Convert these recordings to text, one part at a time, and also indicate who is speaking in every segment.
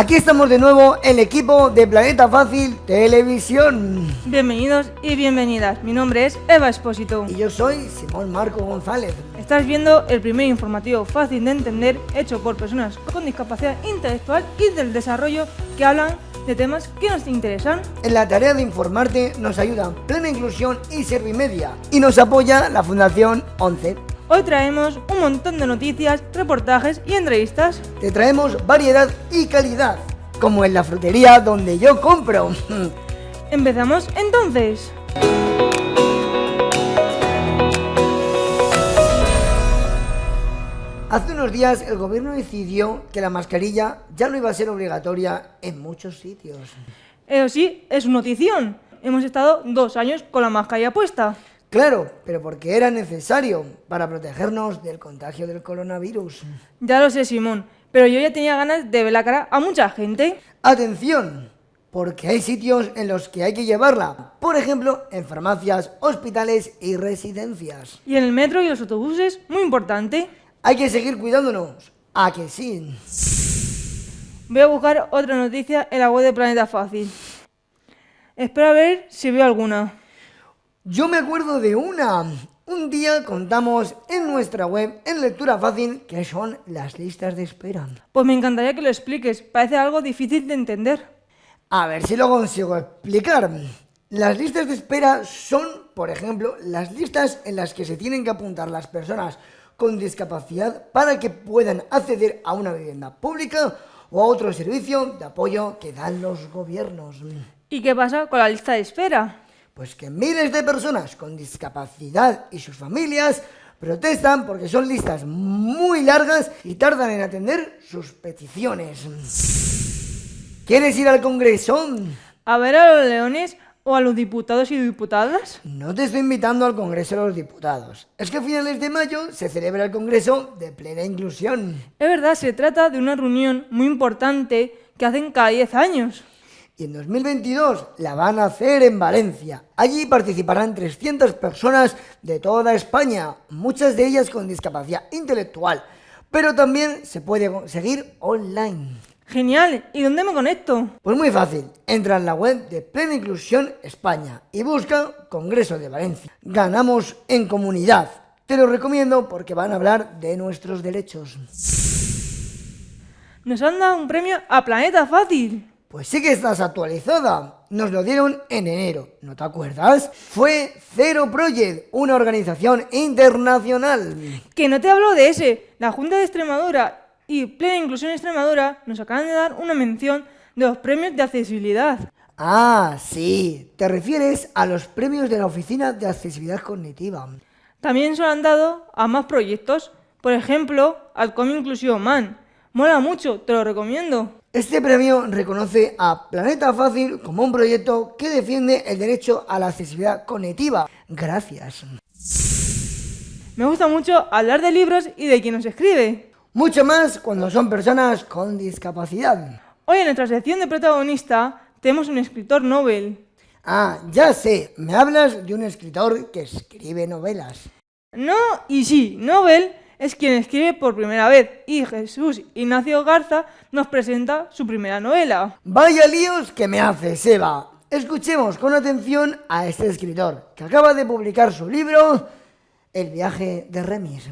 Speaker 1: Aquí estamos de nuevo el equipo de Planeta Fácil Televisión.
Speaker 2: Bienvenidos y bienvenidas. Mi nombre es Eva Espósito.
Speaker 1: Y yo soy Simón Marco González.
Speaker 2: Estás viendo el primer informativo fácil de entender hecho por personas con discapacidad intelectual y del desarrollo que hablan de temas que nos interesan.
Speaker 1: En la tarea de informarte nos ayudan Plena Inclusión y Servimedia y nos apoya la Fundación 11.
Speaker 2: Hoy traemos un montón de noticias, reportajes y entrevistas.
Speaker 1: Te traemos variedad y calidad, como en la frutería donde yo compro.
Speaker 2: Empezamos entonces.
Speaker 1: Hace unos días el gobierno decidió que la mascarilla ya no iba a ser obligatoria en muchos sitios.
Speaker 2: Eso sí, es una notición. Hemos estado dos años con la mascarilla puesta.
Speaker 1: Claro, pero porque era necesario para protegernos del contagio del coronavirus.
Speaker 2: Ya lo sé, Simón, pero yo ya tenía ganas de ver la cara a mucha gente.
Speaker 1: Atención, porque hay sitios en los que hay que llevarla. Por ejemplo, en farmacias, hospitales y residencias.
Speaker 2: Y en el metro y los autobuses, muy importante.
Speaker 1: Hay que seguir cuidándonos. ¿A que sí?
Speaker 2: Voy a buscar otra noticia en la web de Planeta Fácil. Espero a ver si veo alguna.
Speaker 1: Yo me acuerdo de una. Un día contamos en nuestra web, en lectura fácil, que son las listas de espera.
Speaker 2: Pues me encantaría que lo expliques. Parece algo difícil de entender.
Speaker 1: A ver si lo consigo explicar. Las listas de espera son, por ejemplo, las listas en las que se tienen que apuntar las personas con discapacidad para que puedan acceder a una vivienda pública o a otro servicio de apoyo que dan los gobiernos.
Speaker 2: ¿Y qué pasa con la lista de espera?
Speaker 1: Pues que miles de personas con discapacidad y sus familias protestan porque son listas muy largas y tardan en atender sus peticiones. ¿Quieres ir al Congreso?
Speaker 2: ¿A ver a los leones o a los diputados y diputadas?
Speaker 1: No te estoy invitando al Congreso de los Diputados. Es que a finales de mayo se celebra el Congreso de Plena Inclusión.
Speaker 2: Es verdad, se trata de una reunión muy importante que hacen cada 10 años
Speaker 1: y en 2022 la van a hacer en Valencia. Allí participarán 300 personas de toda España, muchas de ellas con discapacidad intelectual, pero también se puede seguir online.
Speaker 2: Genial, ¿y dónde me conecto?
Speaker 1: Pues muy fácil, entra en la web de Plena Inclusión España y busca Congreso de Valencia. Ganamos en comunidad. Te lo recomiendo porque van a hablar de nuestros derechos.
Speaker 2: Nos han dado un premio a Planeta Fácil.
Speaker 1: Pues sí que estás actualizada. Nos lo dieron en enero, ¿no te acuerdas? Fue Zero Project, una organización internacional.
Speaker 2: Que no te hablo de ese. La Junta de Extremadura y Plena Inclusión Extremadura nos acaban de dar una mención de los premios de accesibilidad.
Speaker 1: Ah, sí. Te refieres a los premios de la Oficina de Accesibilidad Cognitiva.
Speaker 2: También se lo han dado a más proyectos. Por ejemplo, al Comi Inclusión Man. Mola mucho, te lo recomiendo.
Speaker 1: Este premio reconoce a Planeta Fácil como un proyecto que defiende el derecho a la accesibilidad cognitiva. Gracias.
Speaker 2: Me gusta mucho hablar de libros y de quien nos escribe.
Speaker 1: Mucho más cuando son personas con discapacidad.
Speaker 2: Hoy en nuestra sección de protagonista tenemos un escritor Nobel.
Speaker 1: Ah, ya sé, me hablas de un escritor que escribe novelas.
Speaker 2: No, y sí, Nobel es quien escribe por primera vez y Jesús Ignacio Garza nos presenta su primera novela.
Speaker 1: Vaya líos que me hace Seba. Escuchemos con atención a este escritor que acaba de publicar su libro El viaje de Remis.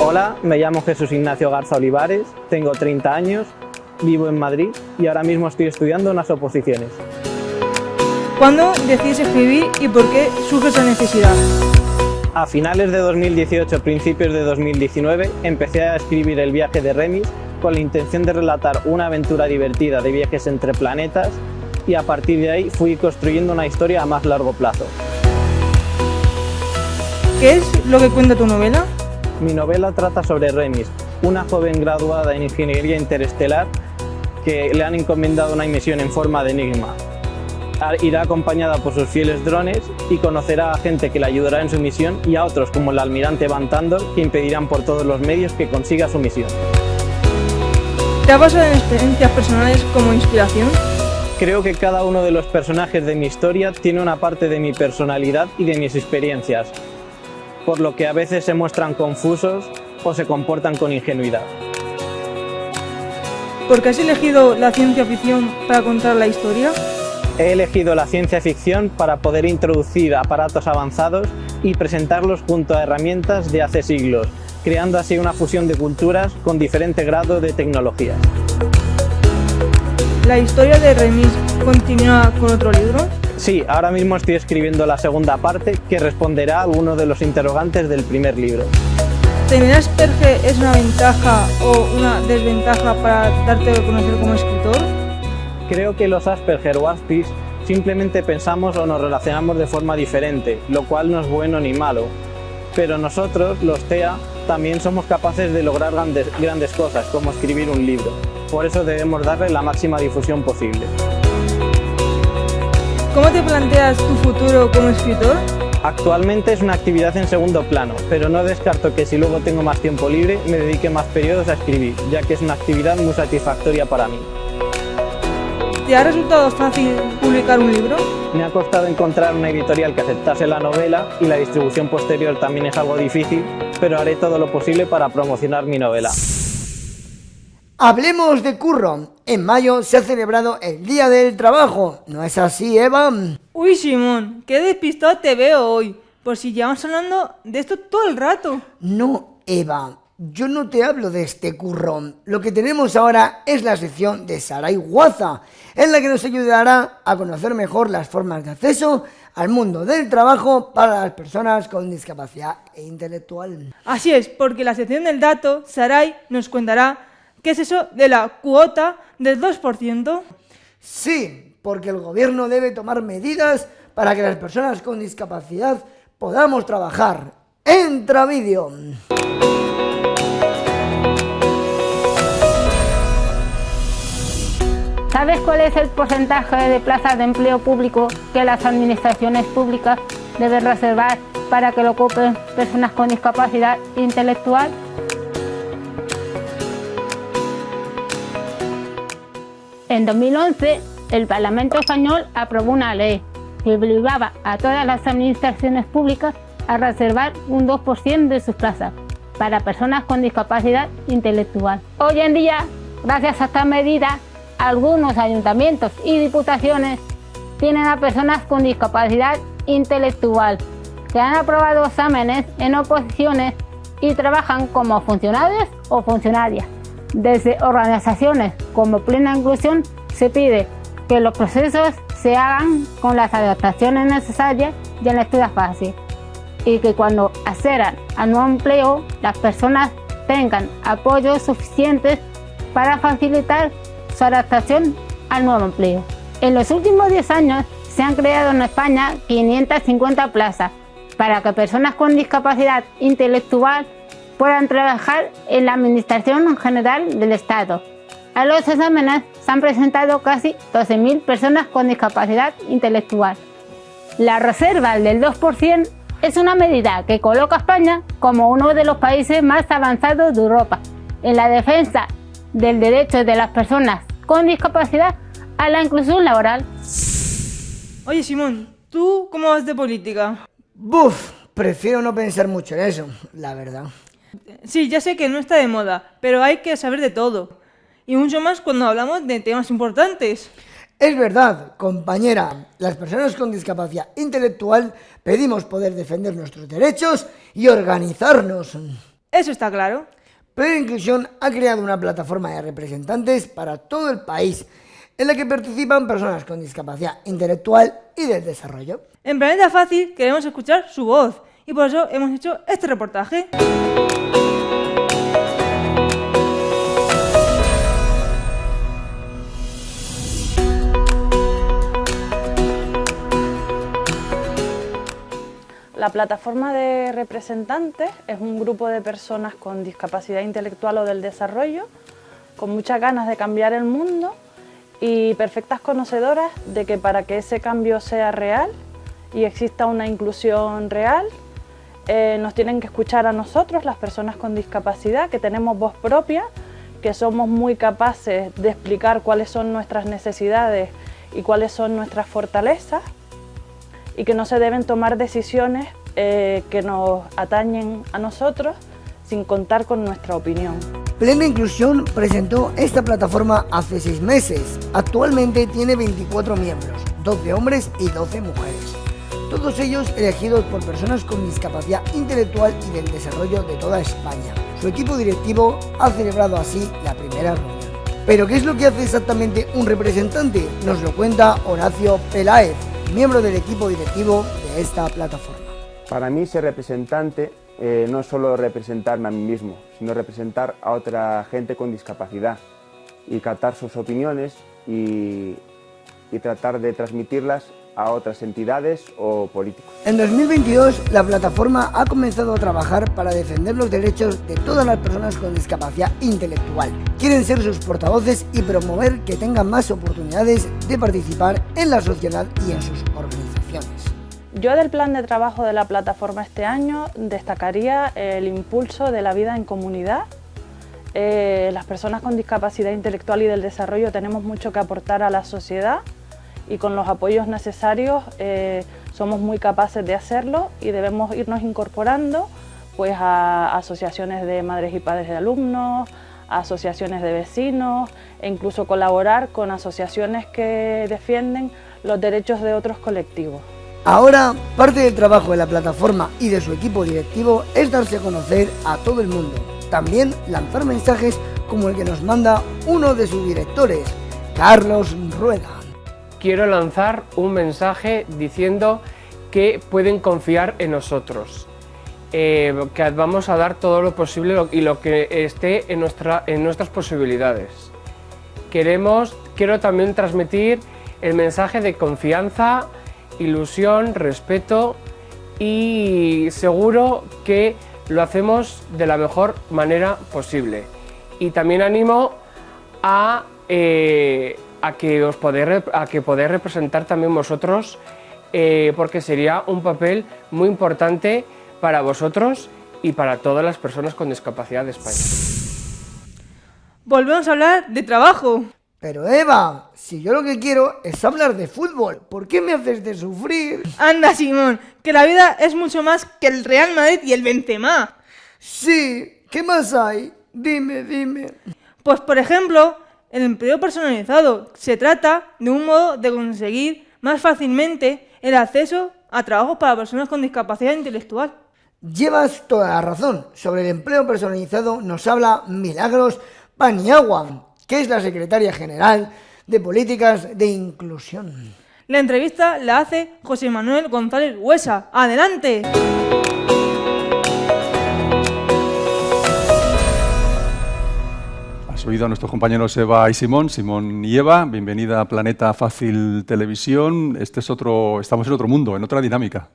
Speaker 3: Hola, me llamo Jesús Ignacio Garza Olivares, tengo 30 años vivo en Madrid y ahora mismo estoy estudiando unas oposiciones.
Speaker 2: ¿Cuándo decides escribir y por qué surge esa necesidad?
Speaker 3: A finales de 2018, principios de 2019, empecé a escribir El viaje de Remis con la intención de relatar una aventura divertida de viajes entre planetas y a partir de ahí fui construyendo una historia a más largo plazo.
Speaker 2: ¿Qué es lo que cuenta tu novela?
Speaker 3: Mi novela trata sobre Remis, una joven graduada en Ingeniería Interestelar que le han encomendado una misión en forma de enigma. Irá acompañada por sus fieles drones y conocerá a gente que le ayudará en su misión y a otros como el almirante Van Tandor que impedirán por todos los medios que consiga su misión.
Speaker 2: ¿Te ha basado en experiencias personales como inspiración?
Speaker 3: Creo que cada uno de los personajes de mi historia tiene una parte de mi personalidad y de mis experiencias, por lo que a veces se muestran confusos o se comportan con ingenuidad.
Speaker 2: ¿Por qué has elegido la ciencia ficción para contar la historia?
Speaker 3: He elegido la ciencia ficción para poder introducir aparatos avanzados y presentarlos junto a herramientas de hace siglos, creando así una fusión de culturas con diferente grado de tecnología.
Speaker 2: ¿La historia de Remis continúa con otro libro?
Speaker 3: Sí, ahora mismo estoy escribiendo la segunda parte que responderá a algunos de los interrogantes del primer libro.
Speaker 2: ¿Tener Asperger es una ventaja o una desventaja para darte a conocer como escritor?
Speaker 3: Creo que los Asperger o Aspis simplemente pensamos o nos relacionamos de forma diferente, lo cual no es bueno ni malo. Pero nosotros, los TEA, también somos capaces de lograr grandes, grandes cosas, como escribir un libro. Por eso debemos darle la máxima difusión posible.
Speaker 2: ¿Cómo te planteas tu futuro como escritor?
Speaker 3: Actualmente es una actividad en segundo plano, pero no descarto que si luego tengo más tiempo libre me dedique más periodos a escribir, ya que es una actividad muy satisfactoria para mí.
Speaker 2: ¿Te ha resultado fácil publicar un libro?
Speaker 3: Me ha costado encontrar una editorial que aceptase la novela y la distribución posterior también es algo difícil, pero haré todo lo posible para promocionar mi novela.
Speaker 1: Hablemos de curro. En mayo se ha celebrado el Día del Trabajo. ¿No es así, Eva?
Speaker 2: Uy, Simón, qué despistado te veo hoy. Por si llevamos hablando de esto todo el rato.
Speaker 1: No, Eva. Yo no te hablo de este currón. Lo que tenemos ahora es la sección de Saray Guaza, en la que nos ayudará a conocer mejor las formas de acceso al mundo del trabajo para las personas con discapacidad intelectual.
Speaker 2: Así es, porque la sección del dato, Saray nos contará qué es eso de la cuota del 2%.
Speaker 1: Sí, porque el gobierno debe tomar medidas para que las personas con discapacidad podamos trabajar. Entra vídeo.
Speaker 4: ¿Sabes cuál es el porcentaje de plazas de empleo público que las administraciones públicas deben reservar para que lo ocupen personas con discapacidad intelectual? En 2011, el Parlamento español aprobó una ley que obligaba a todas las administraciones públicas a reservar un 2% de sus plazas para personas con discapacidad intelectual. Hoy en día, gracias a esta medida, algunos ayuntamientos y diputaciones tienen a personas con discapacidad intelectual que han aprobado exámenes en oposiciones y trabajan como funcionarios o funcionarias. Desde organizaciones como Plena Inclusión se pide que los procesos se hagan con las adaptaciones necesarias y en lectura fácil y que cuando accedan a nuevo empleo las personas tengan apoyos suficientes para facilitar su adaptación al nuevo empleo. En los últimos 10 años se han creado en España 550 plazas para que personas con discapacidad intelectual puedan trabajar en la Administración General del Estado. A los exámenes se han presentado casi 12.000 personas con discapacidad intelectual. La reserva del 2% es una medida que coloca a España como uno de los países más avanzados de Europa en la defensa del derecho de las personas con discapacidad a la inclusión laboral.
Speaker 2: Oye, Simón, ¿tú cómo vas de política?
Speaker 1: Buf, prefiero no pensar mucho en eso, la verdad.
Speaker 2: Sí, ya sé que no está de moda, pero hay que saber de todo. Y mucho más cuando hablamos de temas importantes.
Speaker 1: Es verdad, compañera, las personas con discapacidad intelectual pedimos poder defender nuestros derechos y organizarnos.
Speaker 2: Eso está claro.
Speaker 1: Plena Inclusión ha creado una plataforma de representantes para todo el país en la que participan personas con discapacidad intelectual y del desarrollo.
Speaker 2: En Planeta Fácil queremos escuchar su voz y por eso hemos hecho este reportaje.
Speaker 5: La plataforma de representantes es un grupo de personas con discapacidad intelectual o del desarrollo, con muchas ganas de cambiar el mundo y perfectas conocedoras de que para que ese cambio sea real y exista una inclusión real, eh, nos tienen que escuchar a nosotros, las personas con discapacidad, que tenemos voz propia, que somos muy capaces de explicar cuáles son nuestras necesidades y cuáles son nuestras fortalezas y que no se deben tomar decisiones eh, que nos atañen a nosotros sin contar con nuestra opinión.
Speaker 1: Plena Inclusión presentó esta plataforma hace seis meses. Actualmente tiene 24 miembros, 12 hombres y 12 mujeres. Todos ellos elegidos por personas con discapacidad intelectual y del desarrollo de toda España. Su equipo directivo ha celebrado así la primera reunión. Pero ¿qué es lo que hace exactamente un representante? Nos lo cuenta Horacio Peláez, miembro del equipo directivo de esta plataforma.
Speaker 6: Para mí ser representante eh, no es solo representarme a mí mismo, sino representar a otra gente con discapacidad y captar sus opiniones y, y tratar de transmitirlas a otras entidades o políticos.
Speaker 1: En 2022, la plataforma ha comenzado a trabajar para defender los derechos de todas las personas con discapacidad intelectual. Quieren ser sus portavoces y promover que tengan más oportunidades de participar en la sociedad y en sus organizaciones.
Speaker 5: Yo del plan de trabajo de la plataforma este año destacaría el impulso de la vida en comunidad. Eh, las personas con discapacidad intelectual y del desarrollo tenemos mucho que aportar a la sociedad y con los apoyos necesarios eh, somos muy capaces de hacerlo y debemos irnos incorporando pues, a asociaciones de madres y padres de alumnos, a asociaciones de vecinos e incluso colaborar con asociaciones que defienden los derechos de otros colectivos.
Speaker 1: Ahora, parte del trabajo de la plataforma y de su equipo directivo es darse a conocer a todo el mundo. También lanzar mensajes como el que nos manda uno de sus directores, Carlos Rueda
Speaker 7: quiero lanzar un mensaje diciendo que pueden confiar en nosotros, eh, que vamos a dar todo lo posible y lo que esté en, nuestra, en nuestras posibilidades. Queremos, quiero también transmitir el mensaje de confianza, ilusión, respeto y seguro que lo hacemos de la mejor manera posible. Y también animo a eh, a que os poder, a que poder representar también vosotros eh, porque sería un papel muy importante para vosotros y para todas las personas con discapacidad de España.
Speaker 2: Volvemos a hablar de trabajo.
Speaker 1: Pero Eva, si yo lo que quiero es hablar de fútbol, ¿por qué me haces de sufrir?
Speaker 2: Anda, Simón, que la vida es mucho más que el Real Madrid y el Benzema.
Speaker 1: Sí, ¿qué más hay? Dime, dime.
Speaker 2: Pues por ejemplo, el empleo personalizado se trata de un modo de conseguir más fácilmente el acceso a trabajos para personas con discapacidad intelectual.
Speaker 1: Llevas toda la razón. Sobre el empleo personalizado nos habla Milagros Paniagua, que es la secretaria general de Políticas de Inclusión.
Speaker 2: La entrevista la hace José Manuel González Huesa. ¡Adelante!
Speaker 8: Oído a nuestros compañeros Eva y Simón, Simón y Eva, bienvenida a Planeta Fácil Televisión. Este es otro, estamos en otro mundo, en otra dinámica.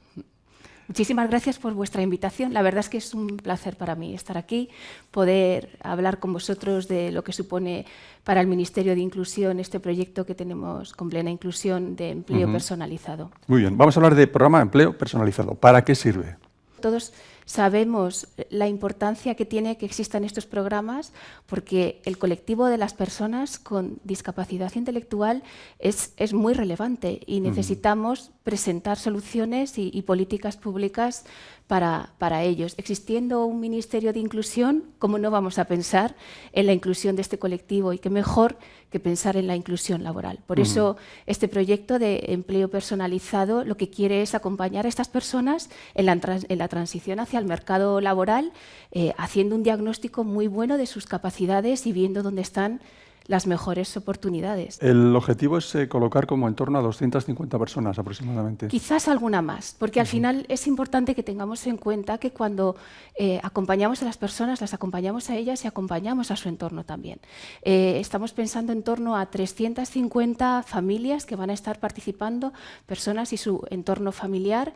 Speaker 9: Muchísimas gracias por vuestra invitación. La verdad es que es un placer para mí estar aquí, poder hablar con vosotros de lo que supone para el Ministerio de Inclusión este proyecto que tenemos con plena inclusión de empleo personalizado.
Speaker 8: Muy bien, vamos a hablar de programa de empleo personalizado. ¿Para qué sirve?
Speaker 9: Todos sabemos la importancia que tiene que existan estos programas porque el colectivo de las personas con discapacidad intelectual es, es muy relevante y necesitamos presentar soluciones y, políticas públicas para, para, ellos. Existiendo un Ministerio de Inclusión, ¿cómo no vamos a pensar en la inclusión de este colectivo? Y qué mejor que pensar en la inclusión laboral. Por eso, este proyecto de empleo personalizado lo que quiere es acompañar a estas personas en la, en la transición hacia el mercado laboral, eh, haciendo un diagnóstico muy bueno de sus capacidades y viendo dónde están las mejores oportunidades.
Speaker 8: El objetivo es eh, colocar como en torno a 250 personas aproximadamente.
Speaker 9: Quizás alguna más, porque al final es importante que tengamos en cuenta que cuando eh, acompañamos a las personas, las acompañamos a ellas y acompañamos a su entorno también. Eh, estamos pensando en torno a 350 familias que van a estar participando, personas y su entorno familiar,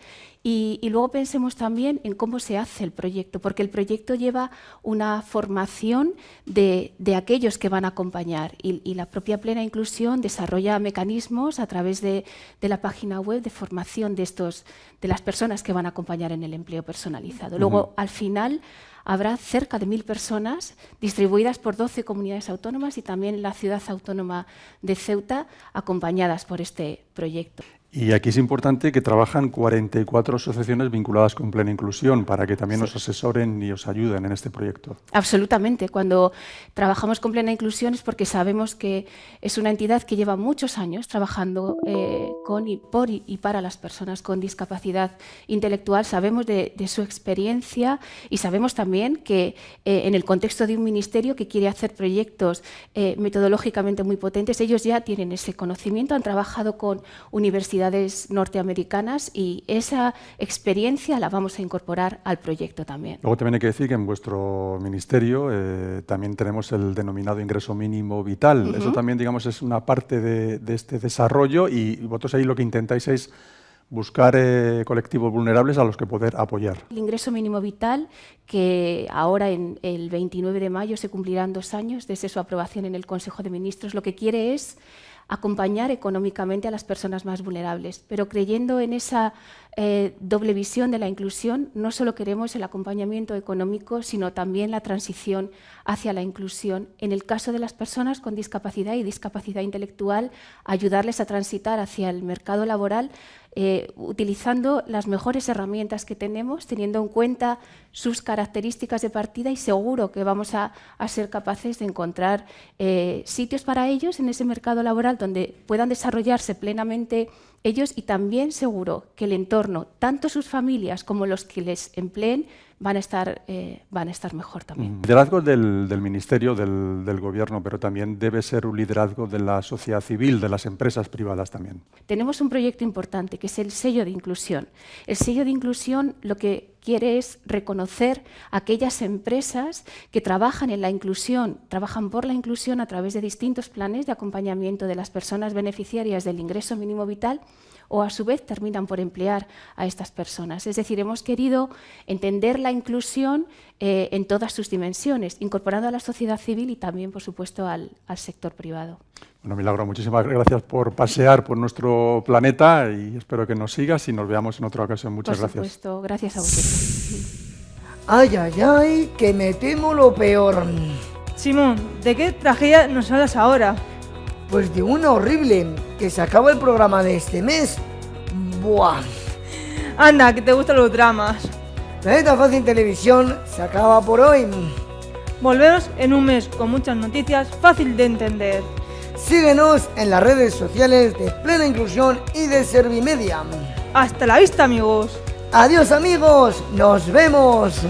Speaker 9: y, luego pensemos también en cómo se hace el proyecto, porque el proyecto lleva una formación de, de aquellos que van a acompañar acompañar. Y, la propia plena inclusión desarrolla mecanismos a través de, la página web de formación de, estos, de las personas que van a acompañar en el empleo personalizado. Luego, al final, habrá cerca de mil personas distribuidas por 12 comunidades autónomas y también la ciudad autónoma de Ceuta, acompañadas por este proyecto.
Speaker 8: Y aquí es importante que trabajan 44 asociaciones vinculadas con plena inclusión para que también nos asesoren y os ayuden en este proyecto.
Speaker 9: Absolutamente. Cuando trabajamos con plena inclusión es porque sabemos que es una entidad que lleva muchos años trabajando eh, con y por y para las personas con discapacidad intelectual. Sabemos de, su experiencia y sabemos también que eh, en el contexto de un ministerio que quiere hacer proyectos eh, metodológicamente muy potentes, ellos ya tienen ese conocimiento, han trabajado con universidades norteamericanas y esa experiencia la vamos a incorporar al proyecto también.
Speaker 8: Luego también hay que decir que en vuestro ministerio eh, también tenemos el denominado ingreso mínimo vital. Eso también, digamos, es una parte de, este desarrollo y vosotros ahí lo que intentáis es buscar eh, colectivos vulnerables a los que poder apoyar.
Speaker 9: El ingreso mínimo vital, que ahora en el 29 de mayo se cumplirán dos años desde su aprobación en el Consejo de Ministros, lo que quiere es acompañar económicamente a las personas más vulnerables. Pero creyendo en esa eh, doble visión de la inclusión, no solo queremos el acompañamiento económico, sino también la transición hacia la inclusión. En el caso de las personas con discapacidad y discapacidad intelectual, ayudarles a transitar hacia el mercado laboral eh, utilizando las mejores herramientas que tenemos, teniendo en cuenta sus características de partida y seguro que vamos a, ser capaces de encontrar eh, sitios para ellos en ese mercado laboral donde puedan desarrollarse plenamente ellos y también seguro que el entorno, tanto sus familias como los que les empleen, van a estar, eh, van a estar mejor también.
Speaker 8: Mm. Liderazgo del, del Ministerio, del, del, Gobierno, pero también debe ser un liderazgo de la sociedad civil, de las empresas privadas también.
Speaker 9: Tenemos un proyecto importante que es el sello de inclusión. El sello de inclusión lo que quiere es reconocer aquellas empresas que trabajan en la inclusión, trabajan por la inclusión a través de distintos planes de acompañamiento de las personas beneficiarias del ingreso mínimo vital o a su vez terminan por emplear a estas personas. Es decir, hemos querido entender la inclusión eh, en todas sus dimensiones, incorporando a la sociedad civil y también, por supuesto, al, sector privado.
Speaker 8: Bueno, Milagro, muchísimas gracias por pasear por nuestro planeta y espero que nos sigas y nos veamos en otra ocasión. Muchas gracias.
Speaker 9: Por supuesto, gracias a vosotros.
Speaker 1: Ay, ay, ay, que me temo lo peor.
Speaker 2: Simón, ¿de qué tragedia nos hablas ahora?
Speaker 1: Pues de una horrible, que se acaba el programa de este mes. Buah.
Speaker 2: Anda, que te gustan los dramas.
Speaker 1: Planeta Fácil Televisión se acaba por hoy.
Speaker 2: Volvemos en un mes con muchas noticias fácil de entender.
Speaker 1: Síguenos en las redes sociales de Plena Inclusión y de Servimedia.
Speaker 2: Hasta la vista, amigos.
Speaker 1: Adiós, amigos. Nos vemos.